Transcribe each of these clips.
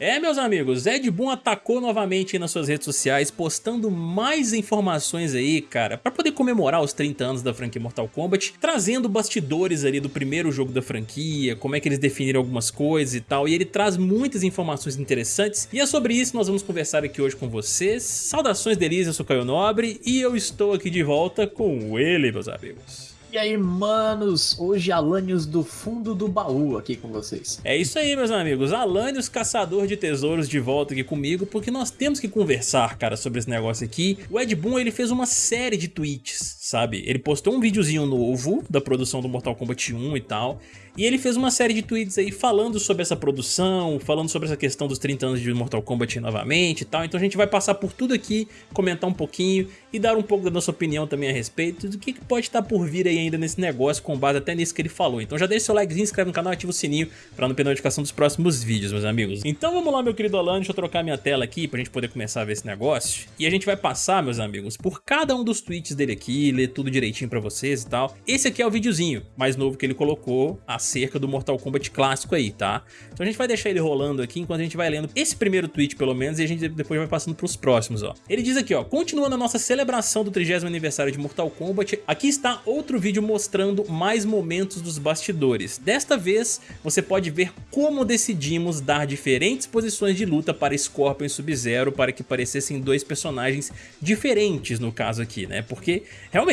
É, meus amigos, Ed Boon atacou novamente nas suas redes sociais, postando mais informações aí, cara, pra poder comemorar os 30 anos da franquia Mortal Kombat, trazendo bastidores ali do primeiro jogo da franquia, como é que eles definiram algumas coisas e tal, e ele traz muitas informações interessantes, e é sobre isso que nós vamos conversar aqui hoje com vocês. Saudações delícias, eu sou Caio Nobre, e eu estou aqui de volta com ele, meus amigos. E aí, manos, hoje Alanios do fundo do baú aqui com vocês. É isso aí, meus amigos, Alanios, caçador de tesouros de volta aqui comigo, porque nós temos que conversar, cara, sobre esse negócio aqui. O Ed Boon, ele fez uma série de tweets, sabe? Ele postou um videozinho novo da produção do Mortal Kombat 1 e tal, e ele fez uma série de tweets aí falando sobre essa produção, falando sobre essa questão dos 30 anos de Mortal Kombat novamente e tal. Então a gente vai passar por tudo aqui, comentar um pouquinho e dar um pouco da nossa opinião também a respeito do que pode estar por vir aí ainda nesse negócio com base até nisso que ele falou. Então já deixa seu likezinho, inscreve no canal, ativa o sininho pra não perder notificação dos próximos vídeos, meus amigos. Então vamos lá, meu querido Alan, deixa eu trocar minha tela aqui pra gente poder começar a ver esse negócio. E a gente vai passar, meus amigos, por cada um dos tweets dele aqui, ler tudo direitinho pra vocês e tal. Esse aqui é o videozinho mais novo que ele colocou acerca do Mortal Kombat clássico aí, tá? Então a gente vai deixar ele rolando aqui enquanto a gente vai lendo esse primeiro tweet pelo menos e a gente depois vai passando pros próximos, ó. Ele diz aqui, ó, continuando a nossa celebração do 30 aniversário de Mortal Kombat, aqui está outro vídeo mostrando mais momentos dos bastidores. Desta vez, você pode ver como decidimos dar diferentes posições de luta para Scorpion e Sub-Zero para que parecessem dois personagens diferentes no caso aqui, né? Porque, realmente,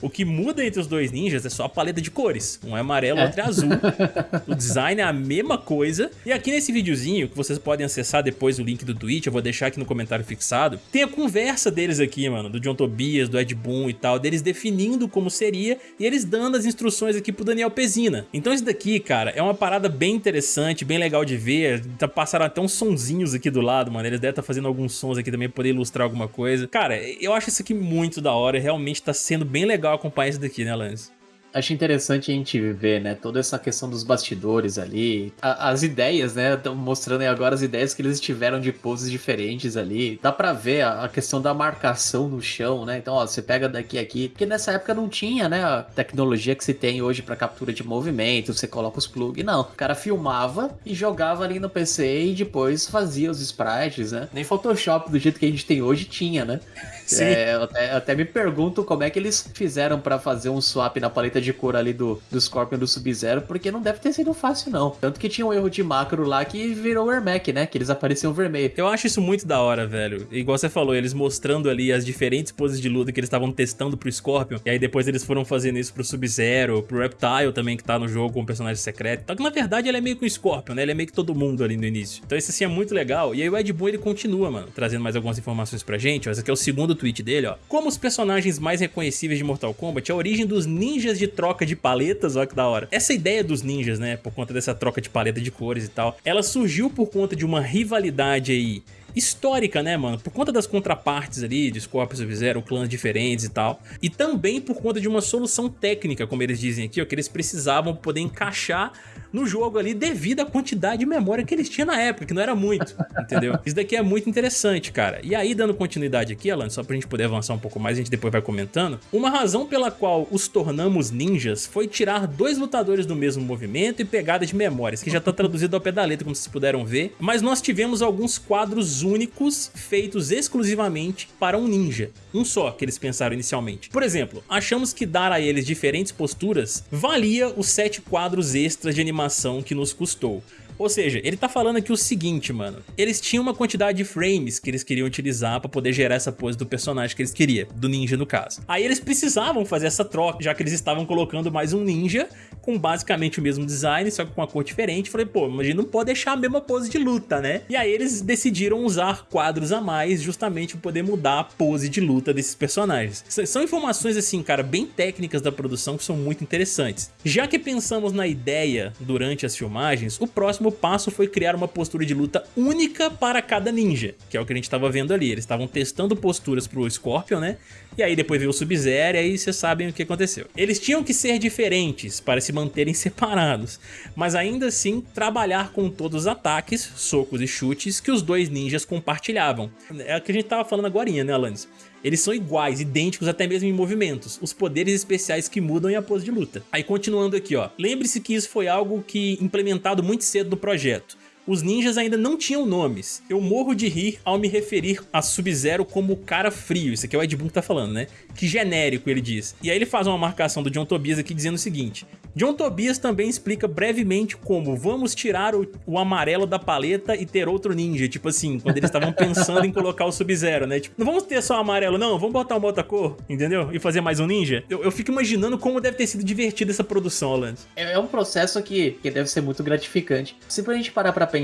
o que muda entre os dois ninjas é só a paleta de cores. Um é amarelo, é. outro é azul. o design é a mesma coisa. E aqui nesse videozinho, que vocês podem acessar depois o link do Twitch, eu vou deixar aqui no comentário fixado, tem a conversa deles aqui, mano, do John Tobias, do Ed Ed Boon e tal, deles definindo como seria e eles dando as instruções aqui pro Daniel Pezina. Então isso daqui, cara, é uma parada bem interessante, bem legal de ver. Tá, passaram até uns sonzinhos aqui do lado, mano. Eles devem estar tá fazendo alguns sons aqui também pra poder ilustrar alguma coisa. Cara, eu acho isso aqui muito da hora. Realmente tá sendo bem legal acompanhar isso daqui, né, Lance? Acho interessante a gente ver, né, toda essa questão dos bastidores ali, a, as ideias, né, estão mostrando aí agora as ideias que eles tiveram de poses diferentes ali. Dá pra ver a, a, questão da marcação no chão, né? Então, ó, você pega daqui aqui, porque nessa época não tinha, né, a tecnologia que se tem hoje para captura de movimento, você coloca os plugs, não. O cara filmava e jogava ali no PC e depois fazia os sprites, né? Nem Photoshop do jeito que a gente tem hoje tinha, né? Sim. É, eu até, até me pergunto como é que eles fizeram para fazer um swap na paleta de cor ali do, do Scorpion do Sub-Zero, porque não deve ter sido fácil, não. Tanto que tinha um erro de macro lá que virou Ermac, né? Que eles apareciam vermelho. Eu acho isso muito da hora, velho. Igual você falou, eles mostrando ali as diferentes poses de luta que eles estavam testando pro Scorpion, e aí depois eles foram fazendo isso pro Sub-Zero, pro Reptile também, que tá no jogo com um personagem secreto. Então que na verdade ele é meio que o Scorpion, né? Ele é meio que todo mundo ali no início. Então isso assim é muito legal. E aí o Ed Boon ele continua, mano, trazendo mais algumas informações pra gente. Ó, esse aqui é o segundo tweet dele, ó. Como os personagens mais reconhecíveis de Mortal Kombat, a origem dos ninjas de troca de paletas, olha que da hora. Essa ideia dos ninjas, né, por conta dessa troca de paleta de cores e tal, ela surgiu por conta de uma rivalidade aí histórica, né, mano? Por conta das contrapartes ali, de Scorpion Sub-Zero, clãs diferentes e tal. E também por conta de uma solução técnica, como eles dizem aqui, ó, que eles precisavam poder encaixar no jogo ali devido à quantidade de memória que eles tinham na época, que não era muito, entendeu? Isso daqui é muito interessante, cara. E aí, dando continuidade aqui, Alan, só pra gente poder avançar um pouco mais, a gente depois vai comentando, uma razão pela qual os tornamos ninjas foi tirar dois lutadores do mesmo movimento e pegada de memórias, que já tá traduzido ao pé da letra, como vocês puderam ver, mas nós tivemos alguns quadros únicos feitos exclusivamente para um ninja, um só que eles pensaram inicialmente. Por exemplo, achamos que dar a eles diferentes posturas valia os sete quadros extras de animação animação que nos custou. Ou seja, ele tá falando aqui o seguinte, mano. Eles tinham uma quantidade de frames que eles queriam utilizar pra poder gerar essa pose do personagem que eles queriam, do ninja no caso. Aí eles precisavam fazer essa troca, já que eles estavam colocando mais um ninja com basicamente o mesmo design, só que com uma cor diferente. Falei, pô, mas a gente não pode deixar a mesma pose de luta, né? E aí eles decidiram usar quadros a mais justamente pra poder mudar a pose de luta desses personagens. São informações assim, cara, bem técnicas da produção que são muito interessantes. Já que pensamos na ideia durante as filmagens, o próximo passo foi criar uma postura de luta única para cada ninja, que é o que a gente estava vendo ali. Eles estavam testando posturas pro Scorpion, né? E aí depois veio o Sub-Zero e aí vocês sabem o que aconteceu. Eles tinham que ser diferentes para se manterem separados, mas ainda assim trabalhar com todos os ataques, socos e chutes que os dois ninjas compartilhavam. É o que a gente estava falando agora, né, Alanis? Eles são iguais, idênticos até mesmo em movimentos, os poderes especiais que mudam e a pose de luta. Aí continuando aqui, ó. Lembre-se que isso foi algo que implementado muito cedo no projeto. Os ninjas ainda não tinham nomes. Eu morro de rir ao me referir a Sub-Zero como cara frio. Isso aqui é o Ed Boon que tá falando, né? Que genérico, ele diz. E aí ele faz uma marcação do John Tobias aqui dizendo o seguinte. John Tobias também explica brevemente como vamos tirar o, o amarelo da paleta e ter outro ninja. Tipo assim, quando eles estavam pensando em colocar o Sub-Zero, né? Tipo, não vamos ter só o amarelo, não. Vamos botar uma outra cor, entendeu? E fazer mais um ninja. Eu, eu fico imaginando como deve ter sido divertida essa produção, Lance. É, é um processo que, que deve ser muito gratificante. Se gente parar pra pensar,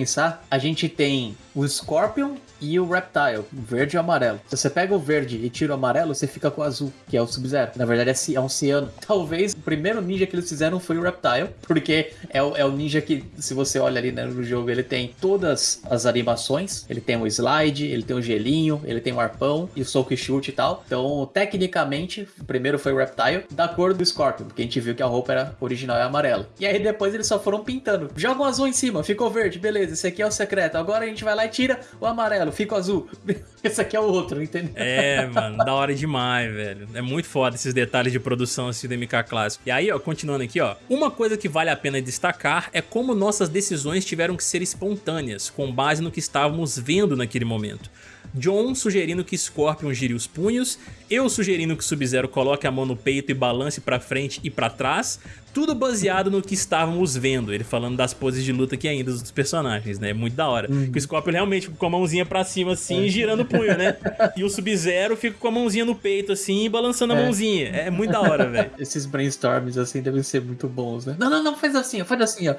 a gente tem o Scorpion e o Reptile, verde e amarelo. Se você pega o verde e tira o amarelo, você fica com o azul, que é o Sub-Zero. Na verdade é um ciano. Talvez o primeiro ninja que eles fizeram foi o Reptile, porque é o, é o ninja que, se você olha ali né, no jogo, ele tem todas as animações. Ele tem o slide, ele tem o gelinho, ele tem o arpão e o soco e chute e tal. Então, tecnicamente, o primeiro foi o Reptile, da cor do Scorpion, porque a gente viu que a roupa era original e amarela. E aí depois eles só foram pintando. Joga o azul em cima, ficou verde, beleza, esse aqui é o secreto. Agora a gente vai lá e tira o amarelo, fica o azul. Esse aqui é o outro, entendeu? É, mano, da hora demais, velho. É muito foda esses detalhes de produção assim do MK Clássico. E aí, ó, continuando aqui, ó. Uma coisa que vale a pena destacar é como nossas decisões tiveram que ser espontâneas, com base no que estávamos vendo naquele momento. John sugerindo que Scorpion gire os punhos, eu sugerindo que Sub-Zero coloque a mão no peito e balance pra frente e pra trás, tudo baseado no que estávamos vendo, ele falando das poses de luta aqui ainda dos personagens, né? Muito da hora. Uhum. o Scorpion realmente com a mãozinha pra cima assim, é. girando o punho, né? E o Sub-Zero fica com a mãozinha no peito assim, balançando a é. mãozinha. É muito da hora, velho. Esses brainstorms assim devem ser muito bons, né? Não, não, não, faz assim, faz assim, ó.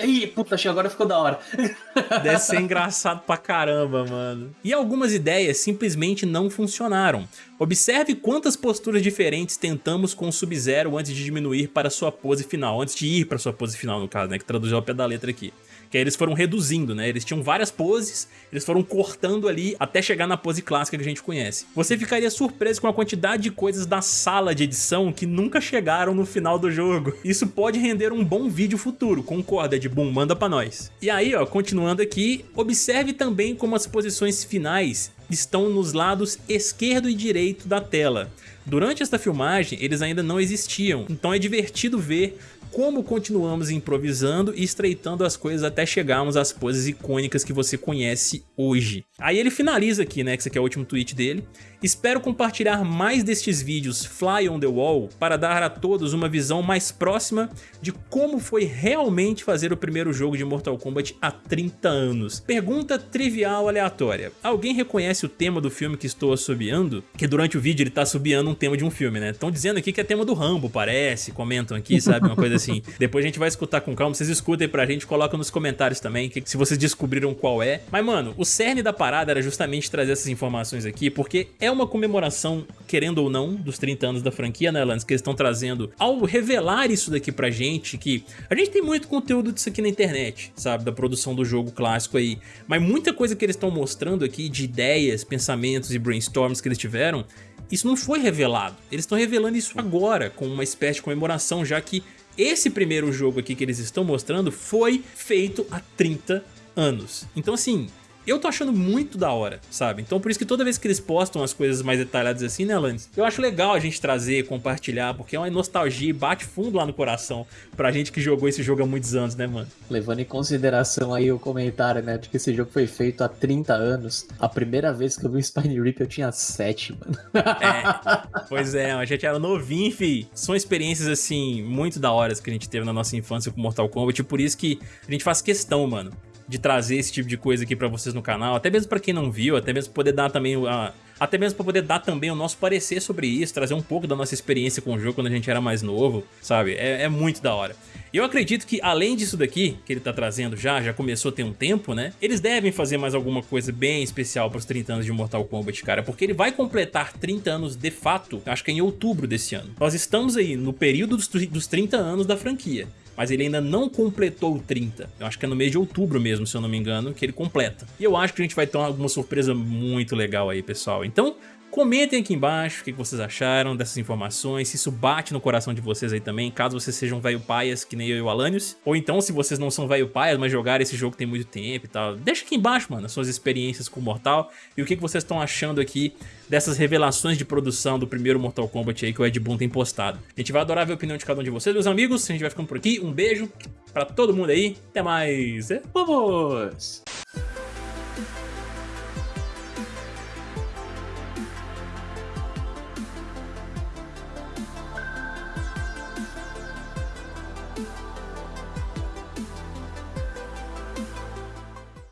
Aí, puta, agora ficou da hora. Deve ser engraçado pra caramba, mano. E algumas ideias simplesmente não funcionaram. Observe quantas posturas diferentes tentamos com o Sub-Zero antes de diminuir para sua pose final, antes de ir para sua pose final no caso, né, que traduziu ao pé da letra aqui que aí eles foram reduzindo, né? Eles tinham várias poses, eles foram cortando ali até chegar na pose clássica que a gente conhece. Você ficaria surpreso com a quantidade de coisas da sala de edição que nunca chegaram no final do jogo. Isso pode render um bom vídeo futuro, concorda Ed Boon? Manda pra nós. E aí, ó, continuando aqui, observe também como as posições finais estão nos lados esquerdo e direito da tela. Durante esta filmagem, eles ainda não existiam, então é divertido ver como continuamos improvisando e estreitando as coisas até chegarmos às poses icônicas que você conhece hoje. Aí ele finaliza aqui, né, que esse aqui é o último tweet dele. Espero compartilhar mais destes vídeos Fly on the Wall para dar a todos uma visão mais próxima de como foi realmente fazer o primeiro jogo de Mortal Kombat há 30 anos. Pergunta trivial aleatória. Alguém reconhece o tema do filme que estou assobiando? Que durante o vídeo ele está assobiando um tema de um filme, né? Estão dizendo aqui que é tema do Rambo, parece, comentam aqui, sabe? Uma coisa assim. Depois a gente vai escutar com calma, vocês escutem pra gente, colocam nos comentários também, que, se vocês descobriram qual é. Mas, mano, o cerne da parada era justamente trazer essas informações aqui, porque é uma comemoração, querendo ou não, dos 30 anos da franquia, né, Lance, que eles estão trazendo ao revelar isso daqui pra gente, que a gente tem muito conteúdo disso aqui na internet, sabe, da produção do jogo clássico aí, mas muita coisa que eles estão mostrando aqui de ideias, pensamentos e brainstorms que eles tiveram, isso não foi revelado. Eles estão revelando isso agora, com uma espécie de comemoração, já que esse primeiro jogo aqui que eles estão mostrando foi feito há 30 anos. Então assim, eu tô achando muito da hora, sabe? Então por isso que toda vez que eles postam as coisas mais detalhadas assim, né, Alanis? Eu acho legal a gente trazer, compartilhar, porque é uma nostalgia e bate fundo lá no coração pra gente que jogou esse jogo há muitos anos, né, mano? Levando em consideração aí o comentário, né, de que esse jogo foi feito há 30 anos, a primeira vez que eu vi o Spine Rip eu tinha 7, mano. É, pois é, a gente era novinho, fi. São experiências, assim, muito da hora que a gente teve na nossa infância com Mortal Kombat, e por isso que a gente faz questão, mano, de trazer esse tipo de coisa aqui pra vocês no canal, até mesmo pra quem não viu, até mesmo poder dar também a, até mesmo para poder dar também o nosso parecer sobre isso, trazer um pouco da nossa experiência com o jogo quando a gente era mais novo, sabe? É, é muito da hora. E eu acredito que além disso daqui, que ele tá trazendo já, já começou a ter um tempo, né? Eles devem fazer mais alguma coisa bem especial pros 30 anos de Mortal Kombat, cara, porque ele vai completar 30 anos de fato, acho que é em outubro desse ano. Nós estamos aí no período dos 30 anos da franquia mas ele ainda não completou 30. Eu acho que é no mês de outubro mesmo, se eu não me engano, que ele completa. E eu acho que a gente vai ter alguma surpresa muito legal aí, pessoal. Então, Comentem aqui embaixo o que vocês acharam dessas informações, se isso bate no coração de vocês aí também, caso vocês sejam velho paias que nem eu e o Alanios, ou então se vocês não são velho paias, mas jogaram esse jogo tem muito tempo e tal, deixa aqui embaixo, mano, as suas experiências com o Mortal e o que vocês estão achando aqui dessas revelações de produção do primeiro Mortal Kombat aí que o Ed Boon tem postado. A gente vai adorar ver a opinião de cada um de vocês, meus amigos, a gente vai ficando por aqui, um beijo pra todo mundo aí, até mais, vamos!